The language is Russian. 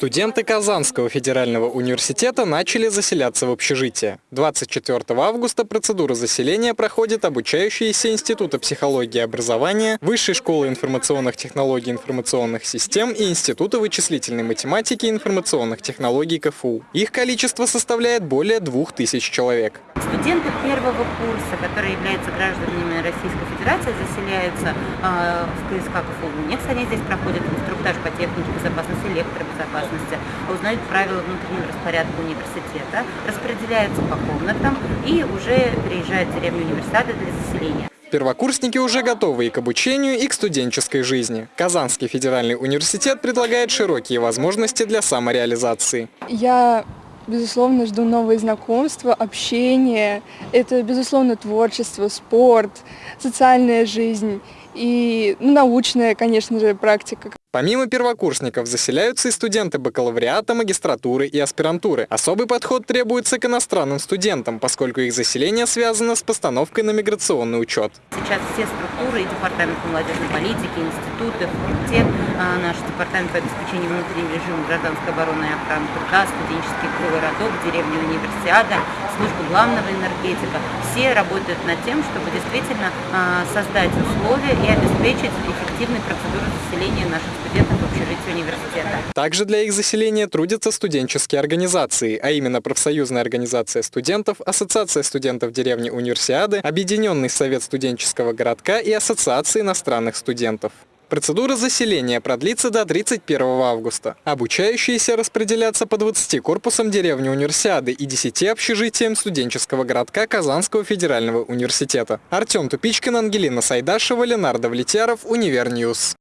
Студенты Казанского федерального университета начали заселяться в общежитие. 24 августа процедура заселения проходит обучающиеся Института психологии и образования, Высшей школы информационных технологий и информационных систем и Института вычислительной математики и информационных технологий КФУ. Их количество составляет более 2000 человек. Студенты первого курса, которые являются гражданами Российской Федерации, заселяются э, в КСК КФУ. Они здесь проходят инструктаж по технике безопасности, электробезопасности, узнают правила внутреннего распорядка университета, распределяются по комнатам и уже переезжают в деревню университета для заселения. Первокурсники уже готовы и к обучению, и к студенческой жизни. Казанский федеральный университет предлагает широкие возможности для самореализации. Я безусловно, жду новые знакомства, общение. Это, безусловно, творчество, спорт, социальная жизнь и ну, научная, конечно же, практика. Помимо первокурсников заселяются и студенты бакалавриата, магистратуры и аспирантуры. Особый подход требуется к иностранным студентам, поскольку их заселение связано с постановкой на миграционный учет. Сейчас все структуры, и департамент молодежной политики, институты, факультет, а, наш департамент по обеспечению внутреннего режима гражданской обороны и охраны труда, студенческий городок, деревня универсиада, служба главного энергетика, все работают над тем, чтобы действительно а, создать условия и обеспечить эффективной процедуру заселения наших студентов в общежитии университета. Также для их заселения трудятся студенческие организации, а именно профсоюзная организация студентов, Ассоциация студентов деревни Универсиады, Объединенный совет студенческого городка и Ассоциация иностранных студентов. Процедура заселения продлится до 31 августа. Обучающиеся распределятся по 20 корпусам деревни Универсиады и 10 общежитиям студенческого городка Казанского федерального университета. Артем Тупичкин, Ангелина Сайдашева, Ленар Давлетьяров, Univer News.